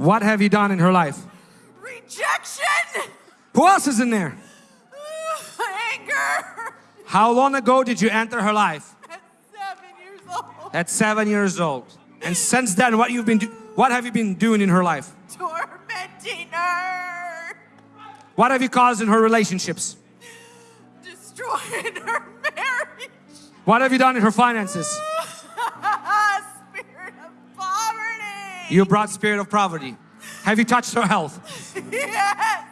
What have you done in her life? Rejection. Who else is in there? Anger. How long ago did you enter her life? At seven years old. At seven years old. And since then, what you've been do- what have you been doing in her life? Tormenting her. What have you caused in her relationships? Destroying her marriage. What have you done in her finances? You brought spirit of poverty. Have you touched her health? Yes.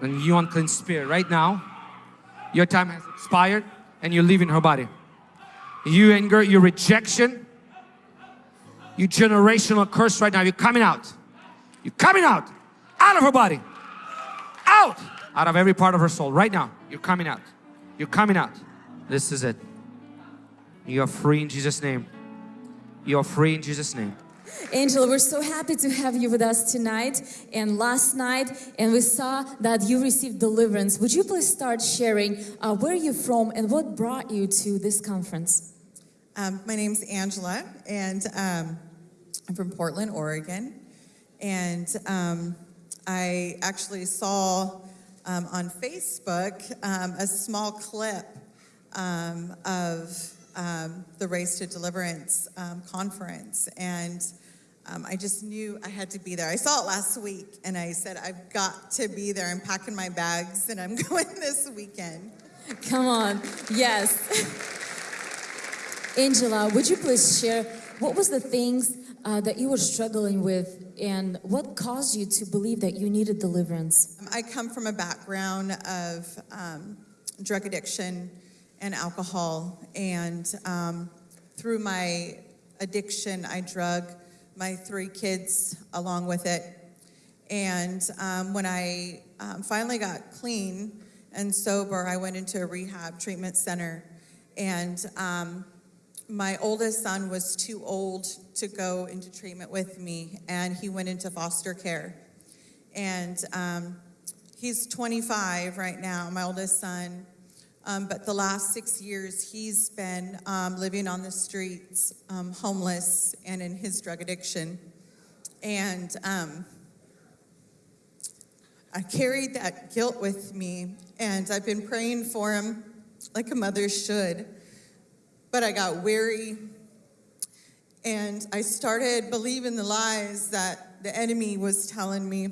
And you unclean spirit, right now, your time has expired and you're leaving her body. You anger, your rejection, you generational curse right now, you're coming out. You're coming out, out of her body. Out! Out of every part of her soul, right now. You're coming out. You're coming out. This is it. You are free in Jesus' name. You are free in Jesus' name. Angela, we're so happy to have you with us tonight and last night, and we saw that you received deliverance. Would you please start sharing uh, where you're from and what brought you to this conference? Um, my name's Angela, and um, I'm from Portland, Oregon. And um, I actually saw um, on Facebook um, a small clip um, of um, the Race to Deliverance conference. And um, I just knew I had to be there. I saw it last week, and I said, I've got to be there. I'm packing my bags, and I'm going this weekend. Come on, yes. Angela, would you please share what was the things uh, that you were struggling with and what caused you to believe that you needed deliverance? I come from a background of um, drug addiction and alcohol, and um, through my addiction, I drug my three kids along with it. And um, when I um, finally got clean and sober, I went into a rehab treatment center, and um, my oldest son was too old to go into treatment with me, and he went into foster care. And um, he's 25 right now, my oldest son. Um, but the last six years, he's been um, living on the streets, um, homeless, and in his drug addiction. And um, I carried that guilt with me, and I've been praying for him like a mother should. But I got weary, and I started believing the lies that the enemy was telling me.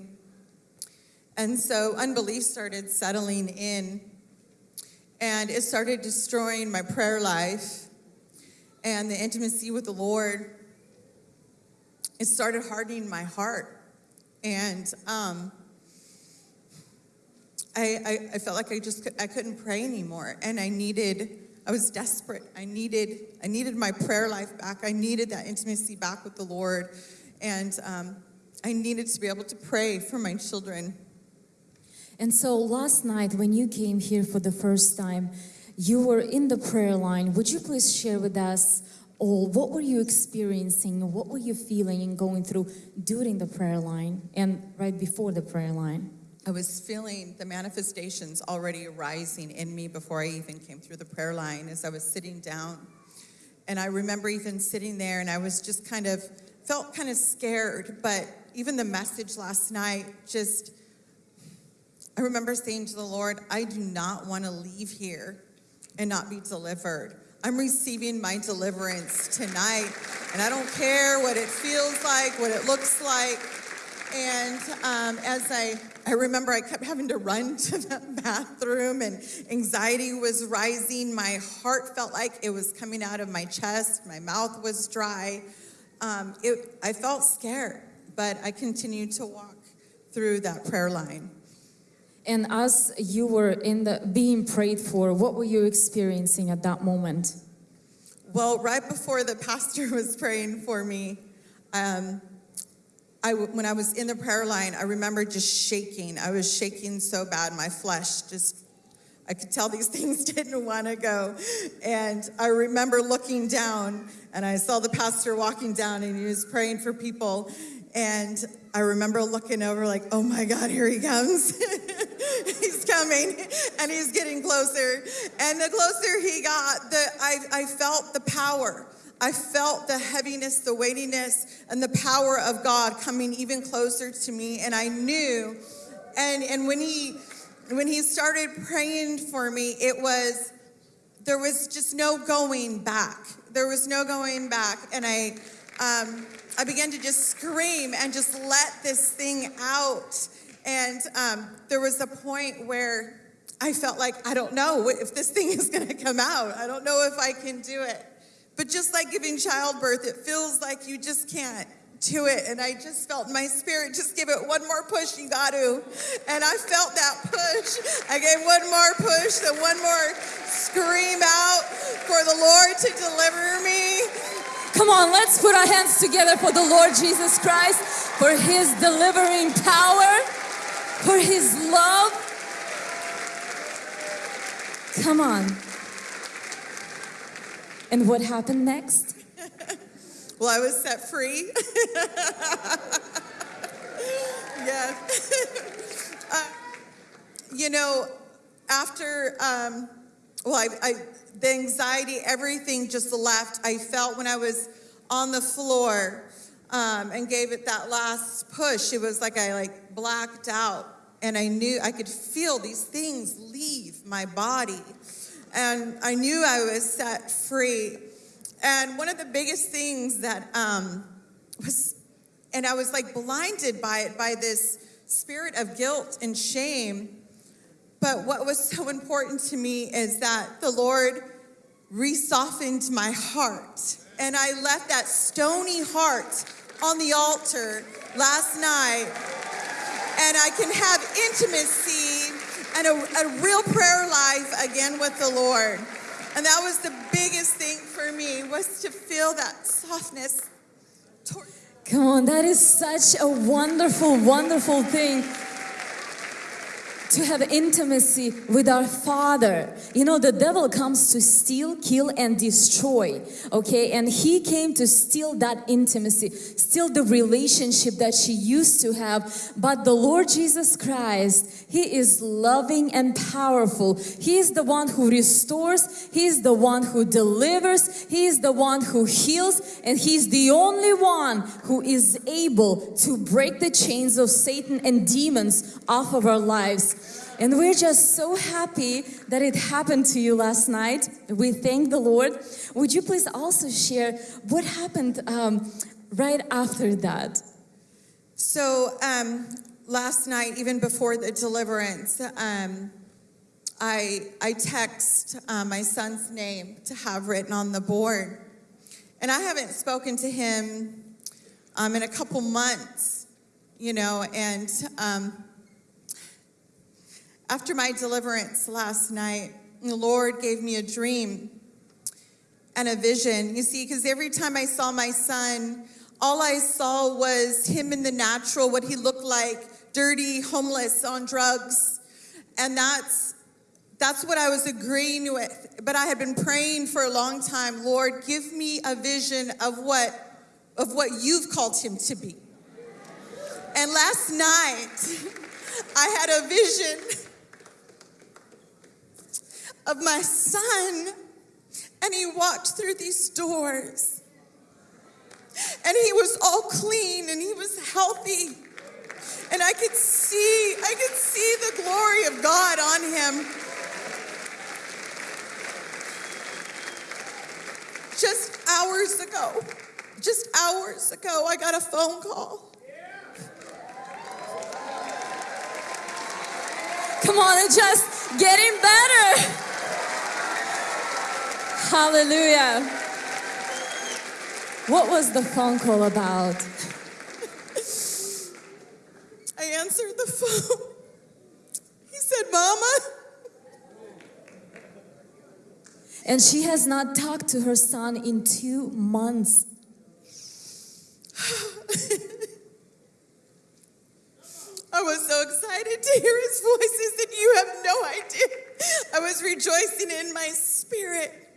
And so unbelief started settling in, and it started destroying my prayer life and the intimacy with the Lord. It started hardening my heart, and um, I, I, I felt like I just I couldn't pray anymore, and I needed. I was desperate. I needed I needed my prayer life back. I needed that intimacy back with the Lord, and um, I needed to be able to pray for my children. And so last night, when you came here for the first time, you were in the prayer line. Would you please share with us all what were you experiencing? What were you feeling and going through during the prayer line and right before the prayer line? I was feeling the manifestations already arising in me before I even came through the prayer line as I was sitting down. And I remember even sitting there and I was just kind of felt kind of scared, but even the message last night just I remember saying to the Lord, I do not want to leave here and not be delivered. I'm receiving my deliverance tonight, and I don't care what it feels like, what it looks like. And um, as I, I remember I kept having to run to the bathroom and anxiety was rising. My heart felt like it was coming out of my chest. My mouth was dry. Um, it, I felt scared, but I continued to walk through that prayer line. And as you were in the being prayed for, what were you experiencing at that moment? Well, right before the pastor was praying for me, um, I, when I was in the prayer line, I remember just shaking. I was shaking so bad, my flesh just, I could tell these things didn't want to go. And I remember looking down, and I saw the pastor walking down, and he was praying for people. And I remember looking over, like, oh my God, here he comes. coming, and he's getting closer. And the closer he got, the, I, I felt the power. I felt the heaviness, the weightiness, and the power of God coming even closer to me. And I knew, and, and when he when he started praying for me, it was there was just no going back. There was no going back. And I um, I began to just scream and just let this thing out. And um, there was a point where I felt like, I don't know if this thing is going to come out. I don't know if I can do it. But just like giving childbirth, it feels like you just can't do it. And I just felt my spirit just give it one more push, you got to. And I felt that push. I gave one more push, then one more scream out for the Lord to deliver me. Come on, let's put our hands together for the Lord Jesus Christ, for His delivering power, for His love. Come on. And what happened next? Well, I was set free. yeah. uh, you know, after, um, well, I, I, the anxiety, everything just left. I felt when I was on the floor um, and gave it that last push, it was like I like blacked out and I knew I could feel these things leave my body. And I knew I was set free. And one of the biggest things that um, was, and I was like blinded by it, by this spirit of guilt and shame. But what was so important to me is that the Lord resoftened my heart. And I left that stony heart on the altar last night. And I can have intimacy and a, a real prayer life again with the Lord. And that was the biggest thing for me was to feel that softness. Come on, that is such a wonderful, wonderful thing to have intimacy with our Father. You know, the devil comes to steal, kill, and destroy, okay? And he came to steal that intimacy, steal the relationship that she used to have. But the Lord Jesus Christ, He is loving and powerful. He is the one who restores, He is the one who delivers, He is the one who heals, and He's the only one who is able to break the chains of Satan and demons off of our lives. And we're just so happy that it happened to you last night. We thank the Lord. Would you please also share what happened um, right after that? So um, last night, even before the deliverance, um, I, I text uh, my son's name to have written on the board. And I haven't spoken to him um, in a couple months, you know, and um, after my deliverance last night, the Lord gave me a dream and a vision. You see, because every time I saw my son, all I saw was him in the natural, what he looked like, dirty, homeless, on drugs. And that's that's what I was agreeing with. But I had been praying for a long time, Lord, give me a vision of what of what you've called him to be. And last night, I had a vision of my son, and he walked through these doors. And he was all clean and he was healthy. And I could see, I could see the glory of God on him. Just hours ago, just hours ago, I got a phone call. Come on, it's just getting better. Hallelujah. What was the phone call about? I answered the phone. He said, Mama, And she has not talked to her son in two months. I was so excited to hear his voices that you have no idea. I was rejoicing in my spirit.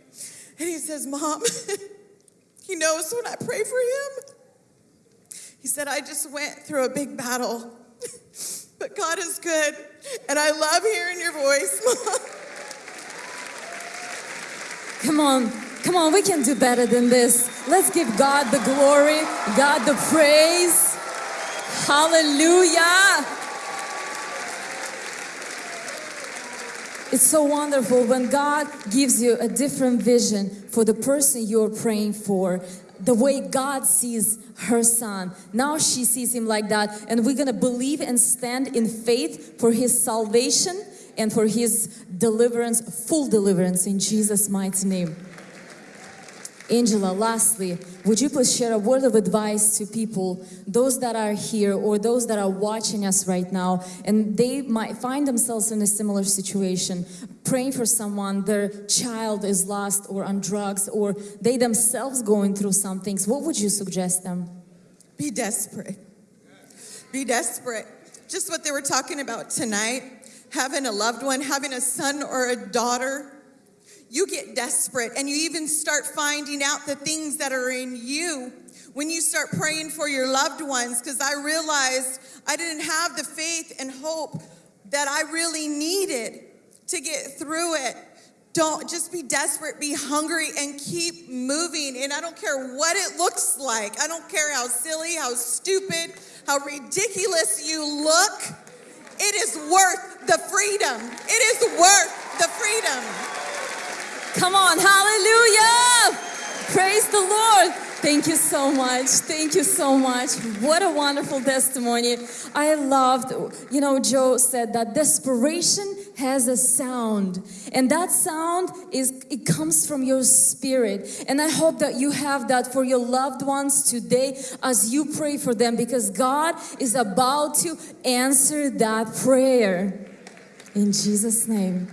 And he says, Mom, he knows when I pray for him. He said, I just went through a big battle, but God is good. And I love hearing your voice, Mom. Come on. Come on, we can do better than this. Let's give God the glory, God the praise. Hallelujah. It's so wonderful when God gives you a different vision for the person you're praying for. The way God sees her son. Now she sees him like that, and we're gonna believe and stand in faith for his salvation and for his deliverance, full deliverance in Jesus' mighty name. Angela, lastly, would you please share a word of advice to people, those that are here or those that are watching us right now, and they might find themselves in a similar situation, praying for someone, their child is lost or on drugs, or they themselves going through some things. What would you suggest them? Be desperate. Be desperate. Just what they were talking about tonight having a loved one, having a son or a daughter. You get desperate and you even start finding out the things that are in you when you start praying for your loved ones. Because I realized I didn't have the faith and hope that I really needed to get through it. Don't just be desperate, be hungry, and keep moving. And I don't care what it looks like. I don't care how silly, how stupid, how ridiculous you look. It is worth the freedom. It is worth the freedom. Come on, hallelujah! Praise the Lord. Thank you so much. Thank you so much. What a wonderful testimony. I loved, you know, Joe said that desperation has a sound. And that sound is it comes from your spirit. And I hope that you have that for your loved ones today as you pray for them because God is about to answer that prayer. In Jesus' name.